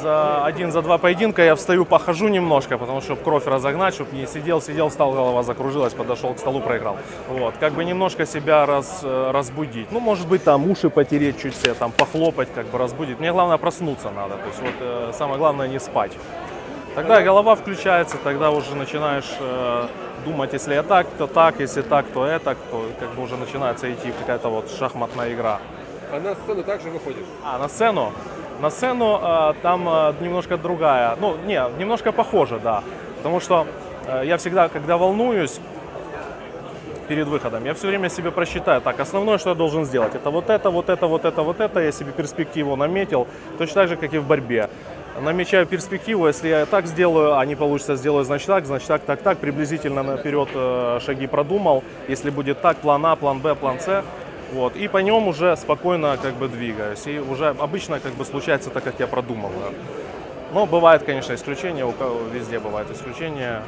За один, за два поединка я встаю, похожу немножко, потому что кровь разогнать, чтобы не сидел, сидел, встал, голова закружилась, подошел к столу, проиграл. Вот, как бы немножко себя раз, э, разбудить. Ну, может быть, там уши потереть чуть себе, там похлопать, как бы разбудить. Мне главное проснуться надо, то есть вот э, самое главное не спать. Тогда голова включается, тогда уже начинаешь э, думать, если я так, то так, если так, то это, то как бы уже начинается идти какая-то вот шахматная игра. А на сцену также выходишь? А, на сцену? На сцену э, там э, немножко другая. Ну, не, немножко похоже, да. Потому что э, я всегда, когда волнуюсь перед выходом, я все время себе просчитаю, так, основное, что я должен сделать, это вот это, вот это, вот это, вот это, я себе перспективу наметил, точно так же, как и в борьбе. Намечаю перспективу, если я так сделаю, а не получится, сделаю, значит так, значит так, так, так, приблизительно наперед шаги продумал. Если будет так, план А, план Б, план С, вот, и по нем уже спокойно как бы двигаюсь. И уже обычно как бы случается так, как я продумываю. Но бывает, конечно, исключения, у кого везде бывают исключения.